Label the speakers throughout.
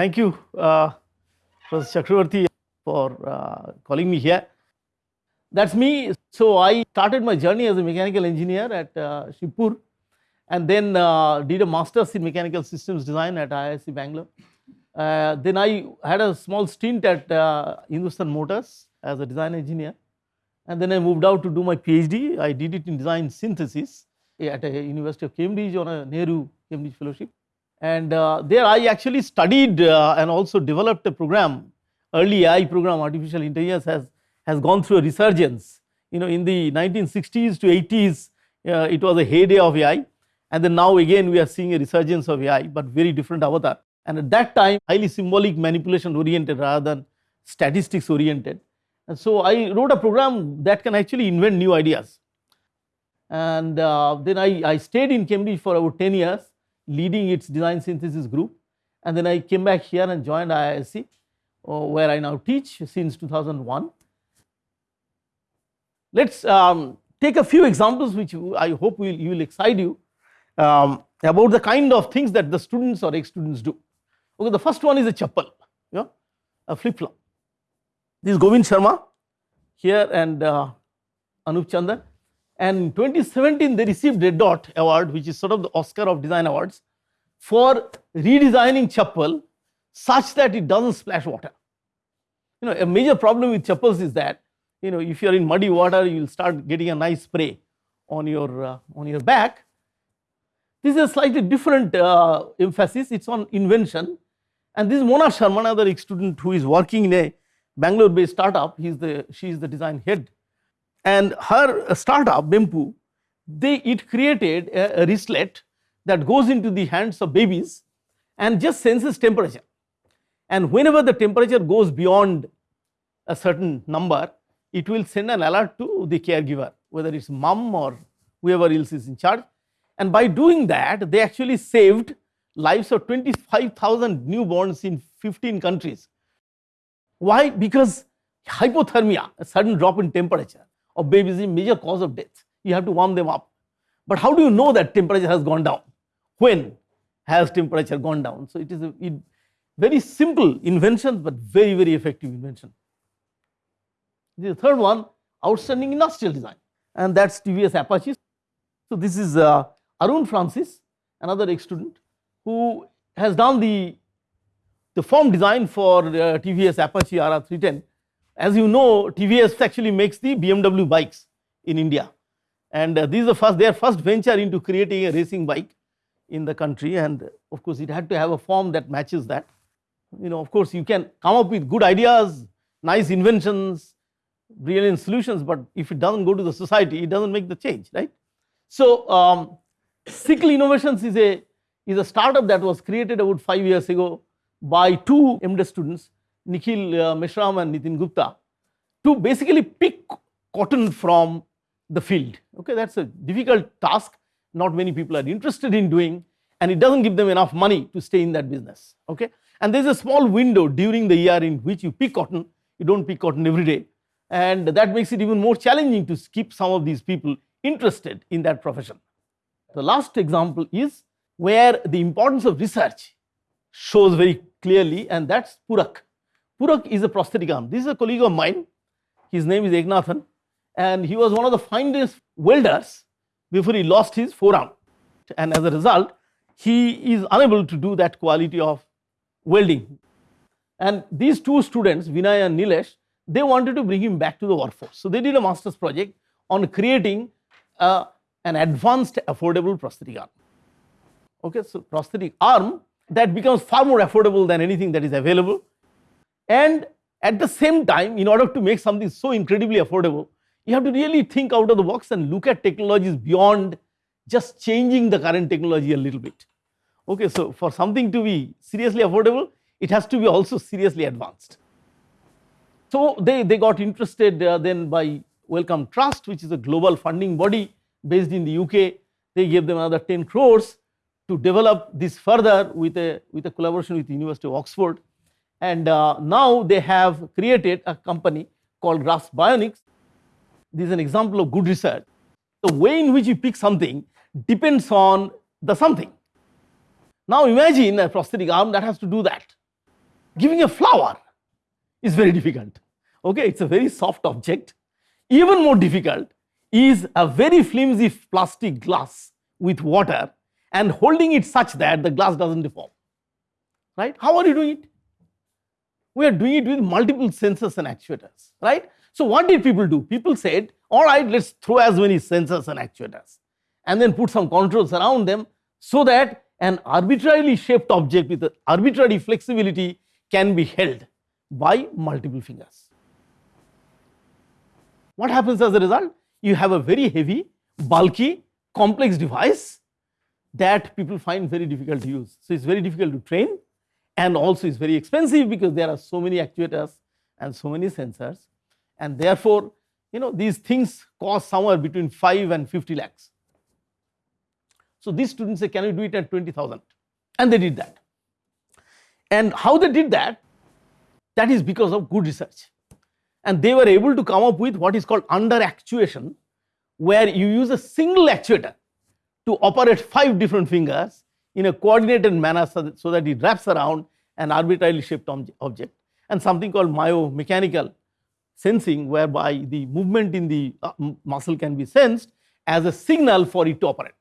Speaker 1: thank you, uh, Professor Chakravarti, for uh, calling me here. That's me. So, I started my journey as a mechanical engineer at uh, Shibpur and then uh, did a master's in mechanical systems design at IISc Bangalore. Uh, then I had a small stint at uh, Hindustan Motors as a design engineer and then I moved out to do my PhD. I did it in design synthesis at a University of Cambridge on a Nehru Cambridge fellowship. And uh, there I actually studied uh, and also developed a program, early AI program, artificial intelligence has, has gone through a resurgence. You know, in the 1960s to 80s, uh, it was a heyday of AI. And then now again, we are seeing a resurgence of AI, but very different avatar. And at that time, highly symbolic manipulation oriented rather than statistics oriented. And so I wrote a program that can actually invent new ideas. And uh, then I, I stayed in Cambridge for about 10 years leading its design synthesis group. And then I came back here and joined IISc, uh, where I now teach since 2001. Let's um, take a few examples which I hope will, will excite you um, about the kind of things that the students or ex-students do. Okay, the first one is a chappal, you know, a flip-flop. This is Govind Sharma here and uh, Anup Chandan and in 2017 they received Red Dot award which is sort of the Oscar of design awards for redesigning chappal such that it does not splash water. You know a major problem with chappals is that you know if you are in muddy water you will start getting a nice spray on your uh, on your back. This is a slightly different uh, emphasis it is on invention and this is Mona Sharma another student who is working in a Bangalore based startup he is the she is the design head and her startup Bempu, they it created a, a wristlet that goes into the hands of babies and just senses temperature. And whenever the temperature goes beyond a certain number, it will send an alert to the caregiver, whether it is mom or whoever else is in charge. And by doing that, they actually saved lives of 25,000 newborns in 15 countries. Why? Because hypothermia, a sudden drop in temperature, of babies is a major cause of death. You have to warm them up. But how do you know that temperature has gone down? When has temperature gone down? So it is a it, very simple invention, but very, very effective invention. The third one, outstanding industrial design, and that's TVS Apache. So this is uh, Arun Francis, another ex-student, who has done the the form design for uh, TVS Apache RR310 as you know, TVS actually makes the BMW bikes in India and uh, this is the first their first venture into creating a racing bike in the country and of course it had to have a form that matches that. You know of course you can come up with good ideas, nice inventions, brilliant solutions but if it does not go to the society it does not make the change right. So um, Innovations is a is a startup that was created about 5 years ago by two MDes students Nikhil uh, Meshram and Nitin Gupta to basically pick cotton from the field. Okay, that is a difficult task, not many people are interested in doing and it does not give them enough money to stay in that business. Okay, and there is a small window during the year in which you pick cotton, you do not pick cotton every day and that makes it even more challenging to keep some of these people interested in that profession. The last example is where the importance of research shows very clearly and that is Purak. Purak is a prosthetic arm. This is a colleague of mine. His name is Egnathan and he was one of the finest welders before he lost his forearm. And as a result, he is unable to do that quality of welding. And these two students, Vinay and Nilesh, they wanted to bring him back to the workforce. So they did a master's project on creating uh, an advanced affordable prosthetic arm. Okay, so prosthetic arm that becomes far more affordable than anything that is available and at the same time, in order to make something so incredibly affordable, you have to really think out of the box and look at technologies beyond just changing the current technology a little bit. Okay, so for something to be seriously affordable, it has to be also seriously advanced. So they, they got interested uh, then by Wellcome Trust, which is a global funding body based in the UK. They gave them another 10 crores to develop this further with a, with a collaboration with the University of Oxford and uh, now they have created a company called Grasp Bionics. This is an example of good research. The way in which you pick something depends on the something. Now imagine a prosthetic arm that has to do that. Giving a flower is very difficult. Okay, it's a very soft object. Even more difficult is a very flimsy plastic glass with water and holding it such that the glass doesn't deform. Right? How are you doing it? We are doing it with multiple sensors and actuators. Right? So, what did people do? People said, all right, let's throw as many sensors and actuators and then put some controls around them so that an arbitrarily shaped object with arbitrary flexibility can be held by multiple fingers. What happens as a result? You have a very heavy, bulky, complex device that people find very difficult to use. So, it is very difficult to train and also is very expensive because there are so many actuators and so many sensors and therefore, you know these things cost somewhere between 5 and 50 lakhs. So, these students say can you do it at 20,000 and they did that. And how they did that? That is because of good research and they were able to come up with what is called under actuation where you use a single actuator to operate five different fingers in a coordinated manner so that, so that it wraps around an arbitrarily shaped object and something called myomechanical sensing whereby the movement in the uh, muscle can be sensed as a signal for it to operate.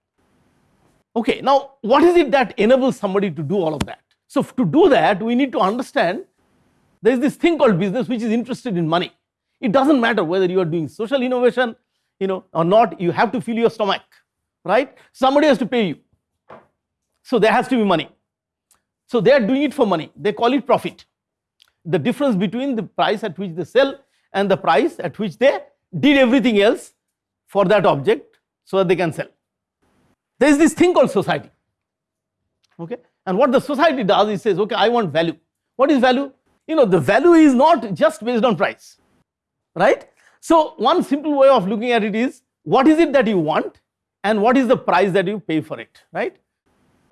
Speaker 1: Okay, now what is it that enables somebody to do all of that? So, to do that we need to understand there is this thing called business which is interested in money. It does not matter whether you are doing social innovation you know or not you have to fill your stomach right somebody has to pay you. So, there has to be money. So, they are doing it for money they call it profit. The difference between the price at which they sell and the price at which they did everything else for that object so that they can sell. There is this thing called society. Okay? And what the society does is says, okay, I want value. What is value? You know, the value is not just based on price, right? So, one simple way of looking at it is what is it that you want and what is the price that you pay for it, right?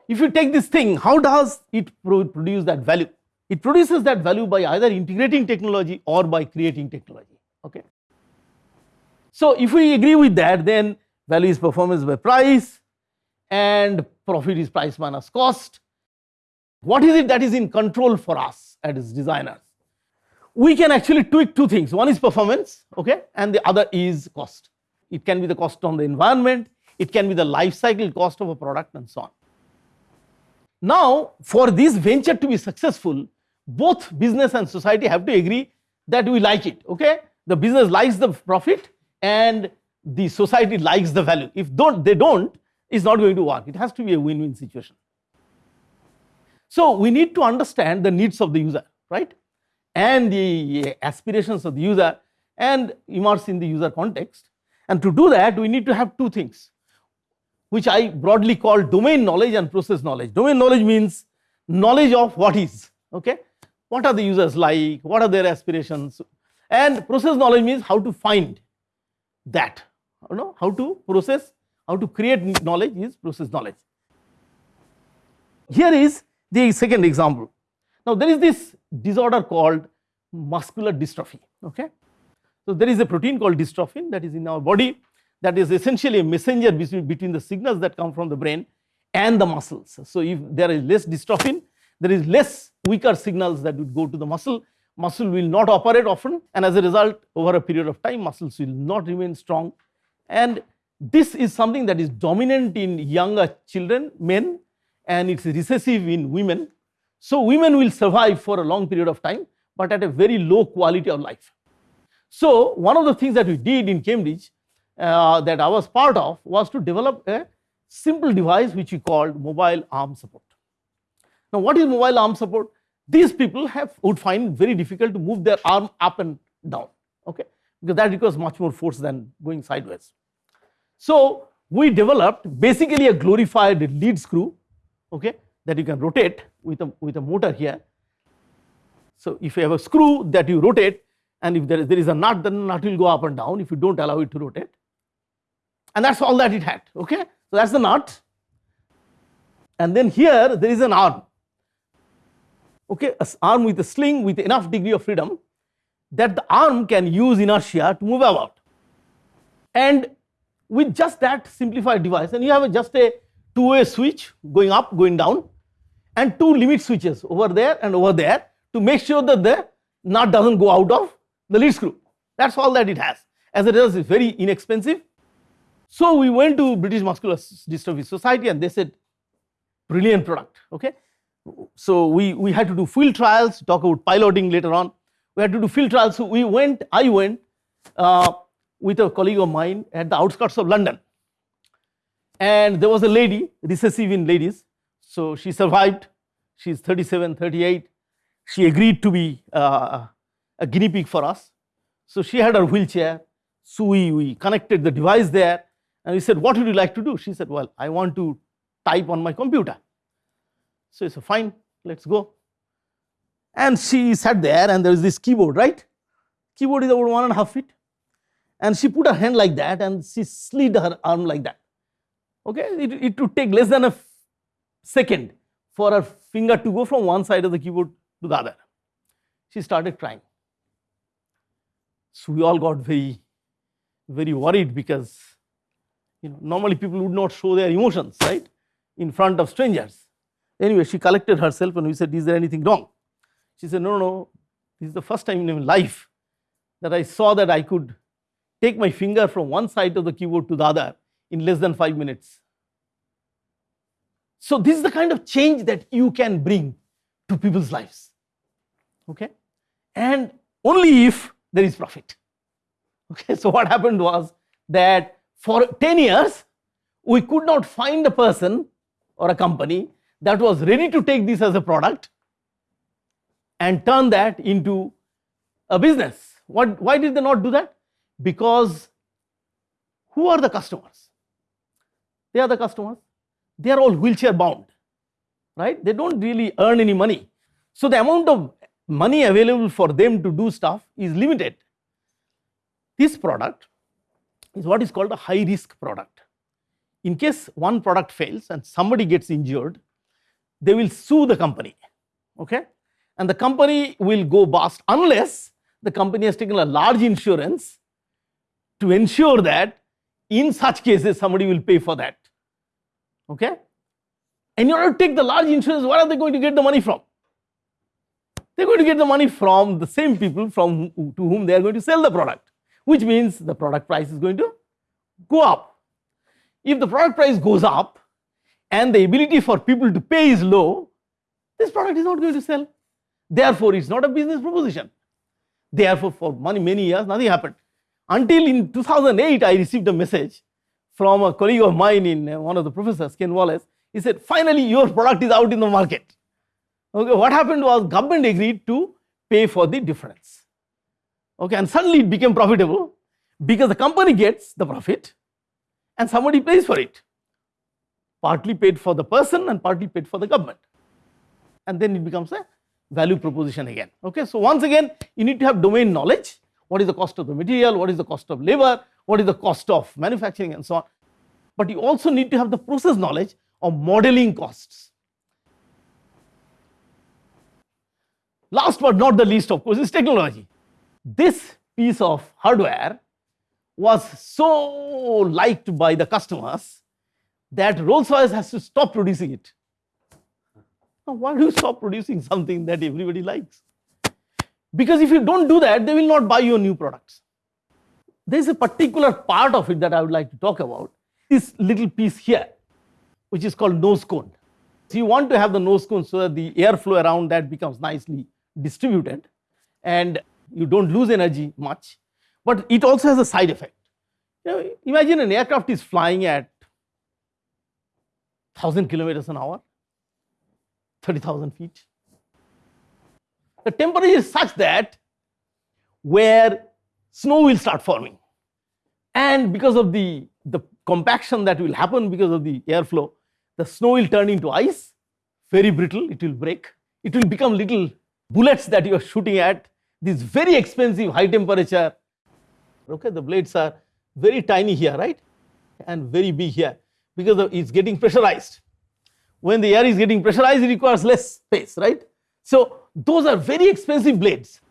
Speaker 1: If you take this thing, how does it produce that value? It produces that value by either integrating technology or by creating technology, okay? So, if we agree with that, then value is performance by price, and profit is price minus cost. What is it that is in control for us as designers? We can actually tweak two things. One is performance, okay, and the other is cost. It can be the cost on the environment, it can be the life cycle cost of a product and so on. Now, for this venture to be successful, both business and society have to agree that we like it, okay? The business likes the profit and the society likes the value. If don't, they don't, it's not going to work. It has to be a win-win situation. So, we need to understand the needs of the user, right? And the aspirations of the user and immerse in the user context. And to do that, we need to have two things, which I broadly call domain knowledge and process knowledge. Domain knowledge means knowledge of what is, okay? What are the users like? What are their aspirations? And process knowledge means how to find that, you know, how to process how to create knowledge is process knowledge. Here is the second example. Now, there is this disorder called muscular dystrophy. Okay? So, there is a protein called dystrophin that is in our body that is essentially a messenger between the signals that come from the brain and the muscles. So, if there is less dystrophin, there is less weaker signals that would go to the muscle, muscle will not operate often and as a result over a period of time muscles will not remain strong and this is something that is dominant in younger children, men, and it's recessive in women. So, women will survive for a long period of time, but at a very low quality of life. So, one of the things that we did in Cambridge uh, that I was part of was to develop a simple device which we called mobile arm support. Now, what is mobile arm support? These people have would find very difficult to move their arm up and down, okay, because that requires much more force than going sideways. So, we developed basically a glorified lead screw okay, that you can rotate with a, with a motor here. So, if you have a screw that you rotate and if there is, there is a nut then the nut will go up and down if you do not allow it to rotate and that is all that it had okay. So, that is the nut and then here there is an arm okay, an arm with a sling with enough degree of freedom that the arm can use inertia to move about and with just that simplified device and you have a just a two way switch going up going down and two limit switches over there and over there to make sure that the nut doesn't go out of the lead screw. That's all that it has. As a result, it's very inexpensive. So we went to British Muscular Dystrophy Society and they said, brilliant product, okay. So we, we had to do field trials, talk about piloting later on. We had to do field trials. So we went, I went uh, with a colleague of mine at the outskirts of London. And there was a lady, recessive in ladies. So she survived. She's 37, 38. She agreed to be uh, a guinea pig for us. So she had her wheelchair. So we, we connected the device there and we said, what would you like to do? She said, well, I want to type on my computer. So he said, fine, let's go. And she sat there and there is this keyboard, right? Keyboard is about one and a half feet. And she put her hand like that and she slid her arm like that. Okay, it, it would take less than a second for her finger to go from one side of the keyboard to the other. She started crying. So we all got very, very worried because you know normally people would not show their emotions, right, in front of strangers. Anyway, she collected herself and we said, is there anything wrong? She said, no, no, this is the first time in my life that I saw that I could take my finger from one side of the keyboard to the other in less than five minutes. So this is the kind of change that you can bring to people's lives. Okay? And only if there is profit. Okay, so what happened was that for 10 years, we could not find a person or a company that was ready to take this as a product and turn that into a business. What, why did they not do that? Because who are the customers? They are the customers. They are all wheelchair bound, right? They don't really earn any money. So the amount of money available for them to do stuff is limited. This product is what is called a high risk product. In case one product fails and somebody gets injured, they will sue the company, okay? And the company will go bust unless the company has taken a large insurance to ensure that in such cases somebody will pay for that, okay? And in order to take the large insurance, where are they going to get the money from? They're going to get the money from the same people from to whom they are going to sell the product, which means the product price is going to go up. If the product price goes up, and the ability for people to pay is low, this product is not going to sell. Therefore, it's not a business proposition. Therefore, for many, many years, nothing happened. Until in 2008, I received a message from a colleague of mine in uh, one of the professors, Ken Wallace. He said, finally, your product is out in the market. Okay, what happened was government agreed to pay for the difference. Okay, and suddenly it became profitable because the company gets the profit and somebody pays for it partly paid for the person and partly paid for the government. And then it becomes a value proposition again. Okay, so once again, you need to have domain knowledge. What is the cost of the material? What is the cost of labor? What is the cost of manufacturing and so on. But you also need to have the process knowledge of modeling costs. Last but not the least, of course, is technology. This piece of hardware was so liked by the customers that Rolls Royce has to stop producing it. Now, why do you stop producing something that everybody likes? Because if you don't do that, they will not buy your new products. There is a particular part of it that I would like to talk about. This little piece here, which is called nose cone. So you want to have the nose cone so that the airflow around that becomes nicely distributed and you don't lose energy much. But it also has a side effect. You know, imagine an aircraft is flying at 1000 kilometers an hour, 30,000 feet. The temperature is such that where snow will start forming. And because of the, the compaction that will happen because of the airflow, the snow will turn into ice, very brittle, it will break. It will become little bullets that you are shooting at, this very expensive high temperature. Okay, the blades are very tiny here, right? And very big here because it's getting pressurized. When the air is getting pressurized, it requires less space, right? So those are very expensive blades.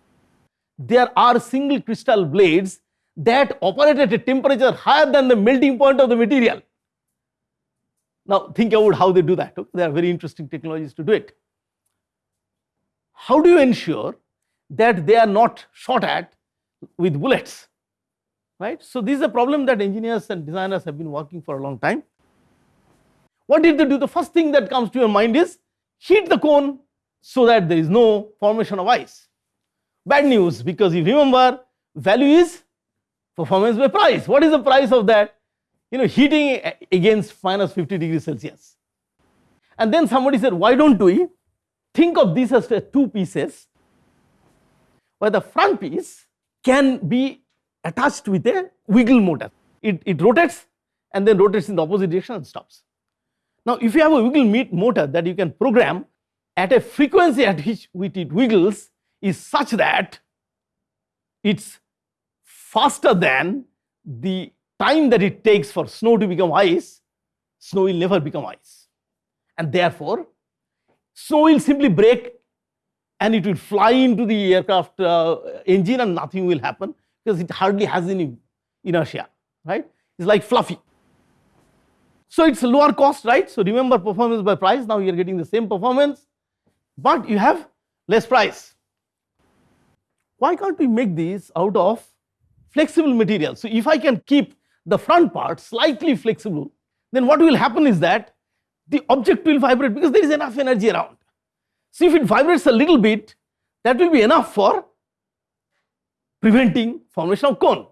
Speaker 1: There are single crystal blades that operate at a temperature higher than the melting point of the material. Now think about how they do that. Okay? There are very interesting technologies to do it. how do you ensure that they are not shot at with bullets? Right? So, this is a problem that engineers and designers have been working for a long time. What did they do? The first thing that comes to your mind is heat the cone so that there is no formation of ice. Bad news because if you remember value is performance by price. What is the price of that? You know, heating against minus 50 degrees Celsius. And then somebody said, why don't we think of this as two pieces where the front piece can be attached with a wiggle motor. It, it rotates and then rotates in the opposite direction and stops. Now, if you have a wiggle motor that you can program at a frequency at which, it wiggles is such that it's faster than the time that it takes for snow to become ice, snow will never become ice. And therefore, snow will simply break and it will fly into the aircraft uh, engine and nothing will happen because it hardly has any inertia, right? It's like fluffy. So it's lower cost, right? So remember performance by price, now you're getting the same performance, but you have less price. Why can't we make these out of flexible material? So if I can keep the front part slightly flexible, then what will happen is that the object will vibrate because there is enough energy around. So if it vibrates a little bit, that will be enough for preventing formation of cone.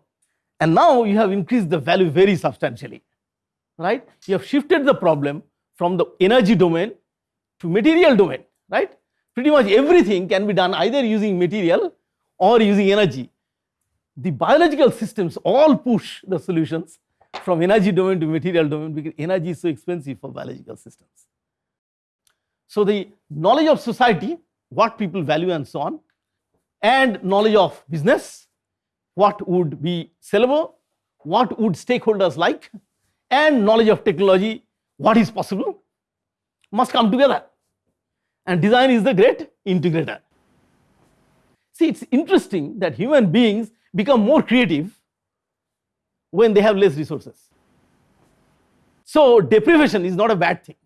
Speaker 1: And now you have increased the value very substantially right? You have shifted the problem from the energy domain to material domain, right? Pretty much everything can be done either using material or using energy. The biological systems all push the solutions from energy domain to material domain because energy is so expensive for biological systems. So, the knowledge of society, what people value and so on, and knowledge of business, what would be sellable, what would stakeholders like, and knowledge of technology, what is possible, must come together. And design is the great integrator. See, it's interesting that human beings become more creative when they have less resources. So, deprivation is not a bad thing.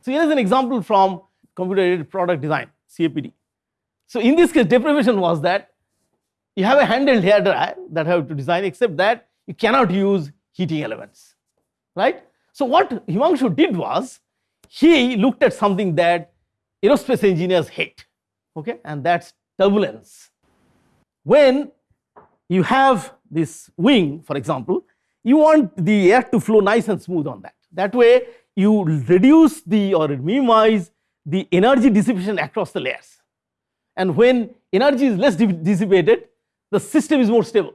Speaker 1: So, here is an example from computer aided product design, CAPD. So, in this case, deprivation was that you have a handheld hair dryer that have to design, except that you cannot use heating elements, right? So what Himanshu did was, he looked at something that aerospace engineers hate, okay, and that's turbulence. When you have this wing, for example, you want the air to flow nice and smooth on that. That way, you reduce the or minimize the energy dissipation across the layers. And when energy is less dissipated, the system is more stable.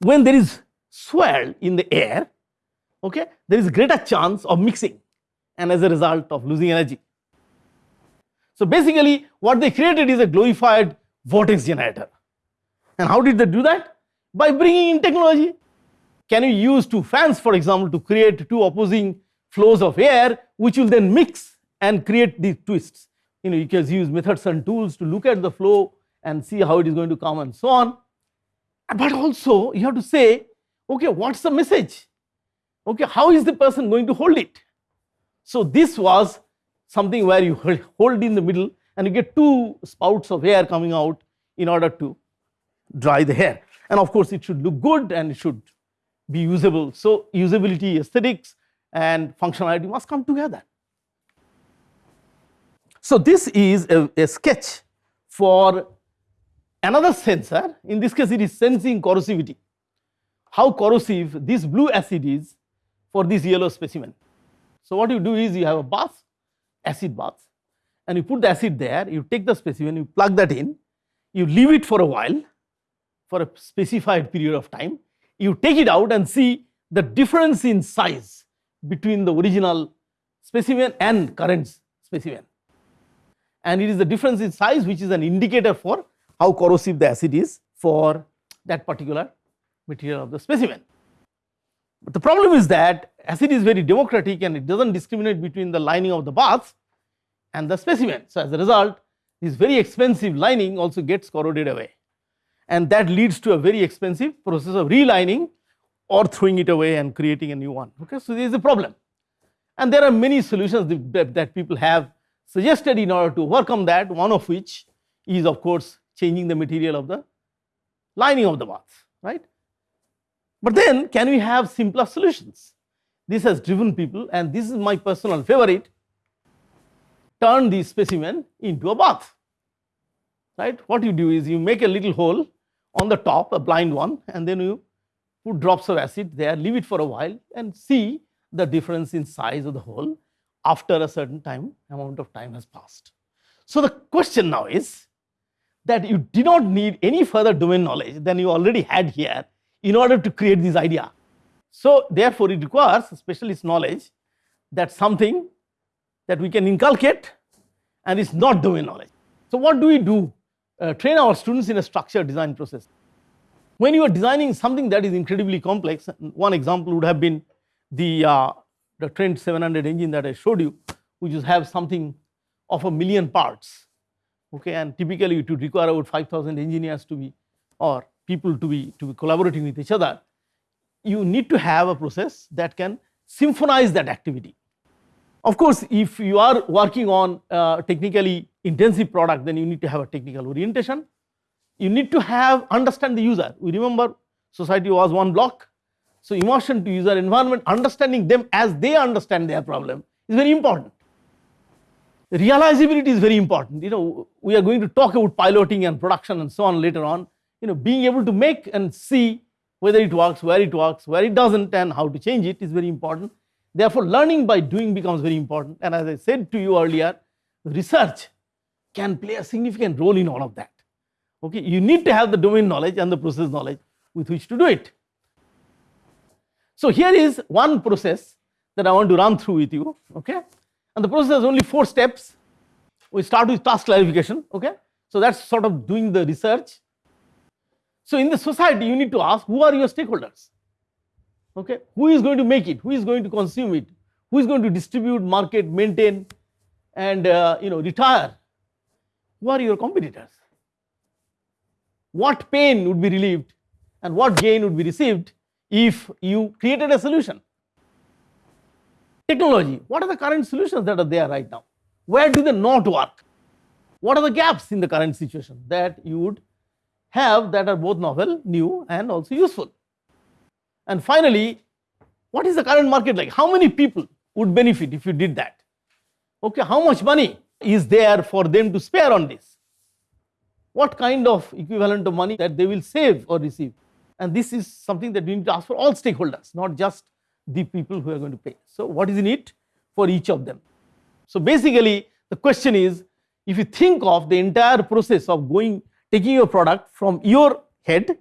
Speaker 1: When there is swirl in the air, okay, there is greater chance of mixing and as a result of losing energy. So basically what they created is a glorified vortex generator. And how did they do that? By bringing in technology. Can you use two fans for example to create two opposing flows of air which will then mix and create these twists. You know you can use methods and tools to look at the flow and see how it is going to come and so on. But also you have to say okay, what's the message? Okay, how is the person going to hold it? So this was something where you hold in the middle and you get two spouts of air coming out in order to dry the hair. And of course, it should look good and it should be usable. So usability, aesthetics and functionality must come together. So this is a, a sketch for another sensor. In this case, it is sensing corrosivity how corrosive this blue acid is for this yellow specimen. So what you do is you have a bath, acid bath and you put the acid there, you take the specimen, you plug that in, you leave it for a while for a specified period of time, you take it out and see the difference in size between the original specimen and current specimen. And it is the difference in size which is an indicator for how corrosive the acid is for that particular material of the specimen. But the problem is that acid is very democratic and it does not discriminate between the lining of the bath and the specimen. So, as a result this very expensive lining also gets corroded away and that leads to a very expensive process of relining or throwing it away and creating a new one. Okay? So, there is a problem and there are many solutions that, that people have suggested in order to overcome that, one of which is of course changing the material of the lining of the bath, right. But then can we have simpler solutions? This has driven people and this is my personal favorite, turn the specimen into a bath, right. What you do is you make a little hole on the top, a blind one and then you put drops of acid there, leave it for a while and see the difference in size of the hole after a certain time amount of time has passed. So, the question now is that you do not need any further domain knowledge than you already had here in order to create this idea. So, therefore, it requires specialist knowledge that something that we can inculcate and is not domain knowledge. So, what do we do? Uh, train our students in a structured design process. When you are designing something that is incredibly complex, one example would have been the, uh, the Trent 700 engine that I showed you, which is have something of a million parts, okay, and typically it would require about 5000 engineers to be or people to be to be collaborating with each other. You need to have a process that can symphonize that activity. Of course, if you are working on a technically intensive product, then you need to have a technical orientation. You need to have understand the user. We remember society was one block so, immersion to user environment, understanding them as they understand their problem is very important. Realizability is very important. You know, we are going to talk about piloting and production and so on later on. You know, being able to make and see whether it works, where it works, where it doesn't, and how to change it is very important. Therefore, learning by doing becomes very important. And as I said to you earlier, research can play a significant role in all of that. Okay, you need to have the domain knowledge and the process knowledge with which to do it. So, here is one process that I want to run through with you, okay. And the process has only four steps. We start with task clarification, okay. So, that is sort of doing the research. So, in the society you need to ask who are your stakeholders, okay. Who is going to make it, who is going to consume it, who is going to distribute, market, maintain and uh, you know retire, who are your competitors, what pain would be relieved and what gain would be received if you created a solution. Technology, what are the current solutions that are there right now? Where do they not work? What are the gaps in the current situation that you would have that are both novel, new and also useful? And finally, what is the current market like? How many people would benefit if you did that? Okay, how much money is there for them to spare on this? What kind of equivalent of money that they will save or receive? And this is something that we need to ask for all stakeholders, not just the people who are going to pay. So, what is in it for each of them? So, basically the question is if you think of the entire process of going taking your product from your head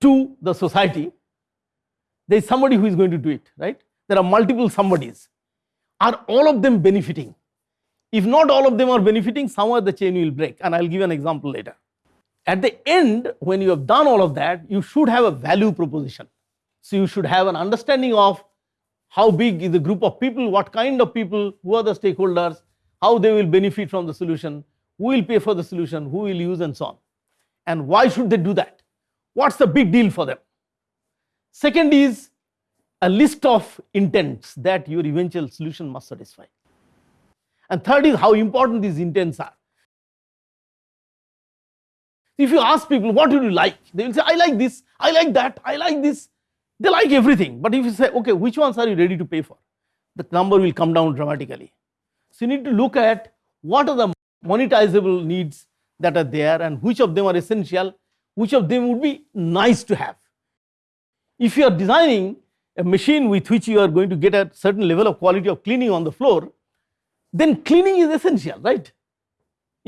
Speaker 1: to the society, there is somebody who is going to do it, right? There are multiple somebodies. Are all of them benefiting? If not all of them are benefiting, somewhere the chain will break and I will give an example later. At the end, when you have done all of that, you should have a value proposition. So you should have an understanding of how big is the group of people, what kind of people, who are the stakeholders, how they will benefit from the solution, who will pay for the solution, who will use and so on. And why should they do that? What's the big deal for them? Second is a list of intents that your eventual solution must satisfy. And third is how important these intents are. If you ask people, what do you like? They will say, I like this, I like that, I like this. They like everything. But if you say, okay, which ones are you ready to pay for? The number will come down dramatically. So you need to look at what are the monetizable needs that are there and which of them are essential, which of them would be nice to have. If you are designing a machine with which you are going to get a certain level of quality of cleaning on the floor, then cleaning is essential, right?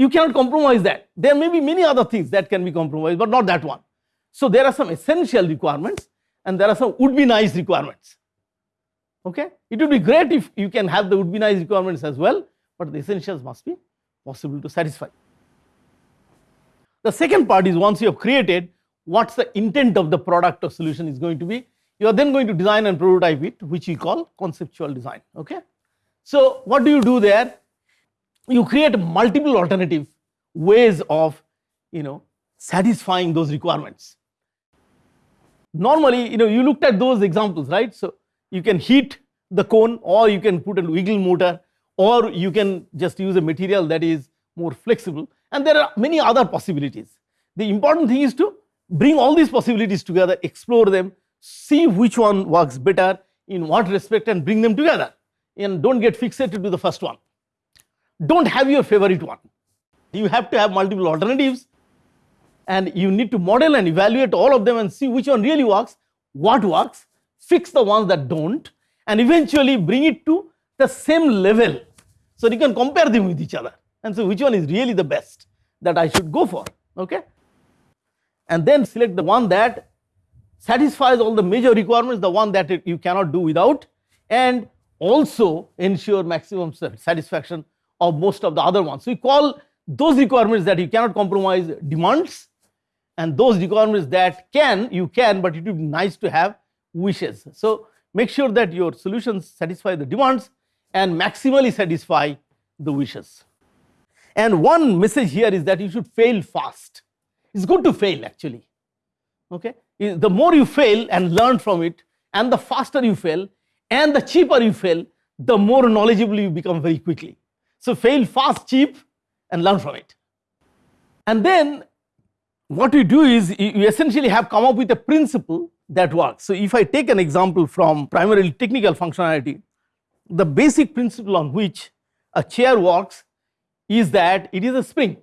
Speaker 1: you cannot compromise that. There may be many other things that can be compromised, but not that one. So there are some essential requirements and there are some would be nice requirements. Okay, it would be great if you can have the would be nice requirements as well, but the essentials must be possible to satisfy. The second part is once you have created, what's the intent of the product or solution is going to be. You are then going to design and prototype it, which we call conceptual design. Okay, so what do you do there? you create multiple alternative ways of you know satisfying those requirements. Normally, you know, you looked at those examples, right? So you can heat the cone or you can put a wiggle motor or you can just use a material that is more flexible and there are many other possibilities. The important thing is to bring all these possibilities together, explore them, see which one works better in what respect and bring them together and don't get fixated to the first one. Don't have your favorite one. You have to have multiple alternatives and you need to model and evaluate all of them and see which one really works, what works, fix the ones that don't and eventually bring it to the same level so you can compare them with each other and so which one is really the best that I should go for okay and then select the one that satisfies all the major requirements the one that you cannot do without and also ensure maximum satisfaction of most of the other ones. We call those requirements that you cannot compromise demands and those requirements that can you can but it would be nice to have wishes. So, make sure that your solutions satisfy the demands and maximally satisfy the wishes. And one message here is that you should fail fast. It's good to fail actually. Okay? The more you fail and learn from it, and the faster you fail, and the cheaper you fail, the more knowledgeable you become very quickly. So fail fast, cheap, and learn from it. And then what we do is you essentially have come up with a principle that works. So if I take an example from primarily technical functionality, the basic principle on which a chair works is that it is a spring.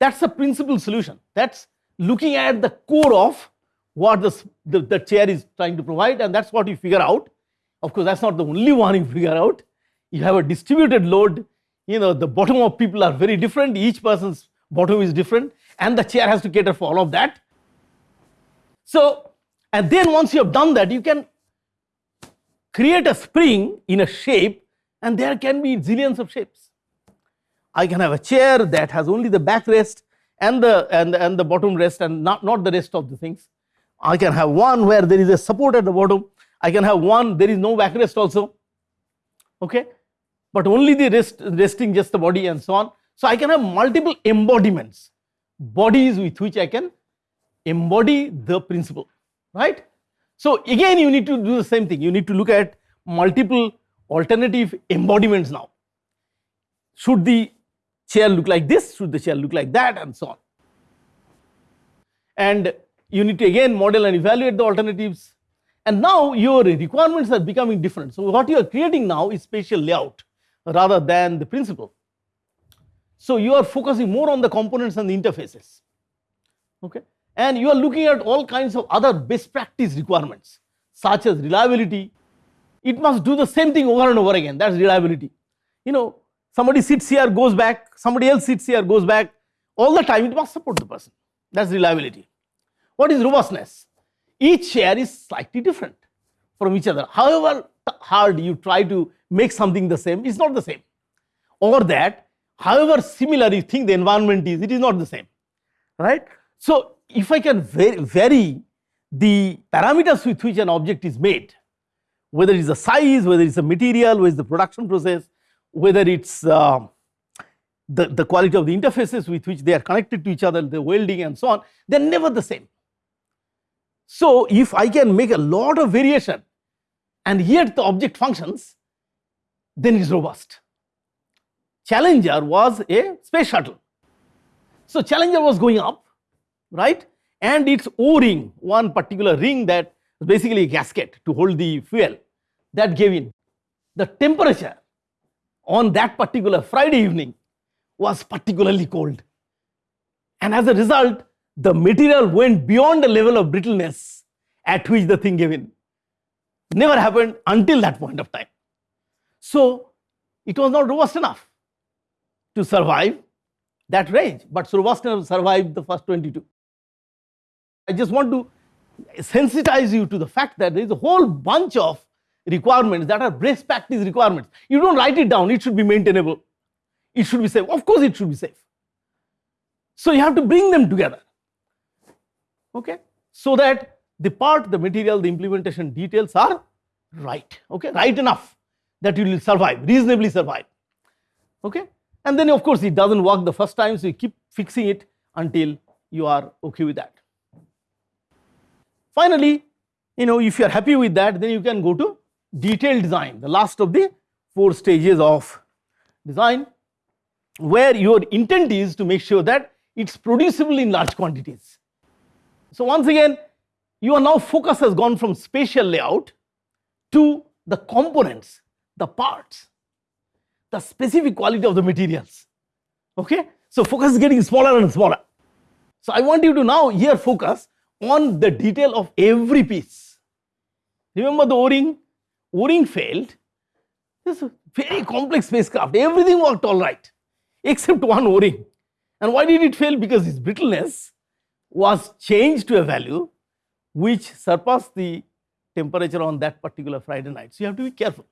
Speaker 1: That's the principal solution. That's looking at the core of what the, the, the, chair is trying to provide and that's what you figure out. Of course, that's not the only one you figure out. You have a distributed load, you know, the bottom of people are very different, each person's bottom is different and the chair has to cater for all of that. So, and then once you have done that, you can create a spring in a shape and there can be zillions of shapes. I can have a chair that has only the backrest and the and, and the bottom rest and not, not the rest of the things. I can have one where there is a support at the bottom. I can have one there is no backrest also. Okay, but only the rest resting just the body and so on. So I can have multiple embodiments, bodies with which I can embody the principle, right? So again, you need to do the same thing. You need to look at multiple alternative embodiments now. Should the chair look like this, should the chair look like that and so on. And you need to again model and evaluate the alternatives and now your requirements are becoming different. So, what you are creating now is spatial layout rather than the principle. So, you are focusing more on the components and the interfaces okay and you are looking at all kinds of other best practice requirements such as reliability. It must do the same thing over and over again that is reliability. You know somebody sits here goes back, somebody else sits here goes back, all the time it must support the person. That is reliability. What is robustness? Each chair is slightly different from each other. However hard you try to make something the same, it's not the same. Or that however similar you think the environment is, it is not the same, right? So if I can vary, the parameters with which an object is made, whether it is the size, whether it is the material, whether it is the production process, whether it's uh, the, the quality of the interfaces with which they are connected to each other, the welding and so on, they are never the same. So, if I can make a lot of variation and yet the object functions, then it is robust. Challenger was a space shuttle. So, Challenger was going up, right, and its O-ring, one particular ring that basically a gasket to hold the fuel, that gave in. The temperature on that particular Friday evening was particularly cold. And as a result, the material went beyond the level of brittleness at which the thing gave in. Never happened until that point of time. So, it was not robust enough to survive that range, but robust enough to survive the first 22. I just want to sensitize you to the fact that there is a whole bunch of requirements that are best practice requirements. You don't write it down, it should be maintainable. It should be safe. Of course, it should be safe. So you have to bring them together. Okay, so that the part, the material, the implementation details are right. Okay, right enough that you will survive, reasonably survive. Okay, and then of course it doesn't work the first time, so you keep fixing it until you are okay with that. Finally, you know, if you are happy with that, then you can go to detailed design, the last of the four stages of design where your intent is to make sure that it's producible in large quantities. So once again, your now focus has gone from spatial layout to the components, the parts, the specific quality of the materials. Okay? So focus is getting smaller and smaller. So I want you to now here focus on the detail of every piece. Remember the O-ring? O-ring failed. This is a very complex spacecraft. Everything worked all right except one O-ring. And why did it fail? Because its brittleness was changed to a value which surpassed the temperature on that particular Friday night. So you have to be careful.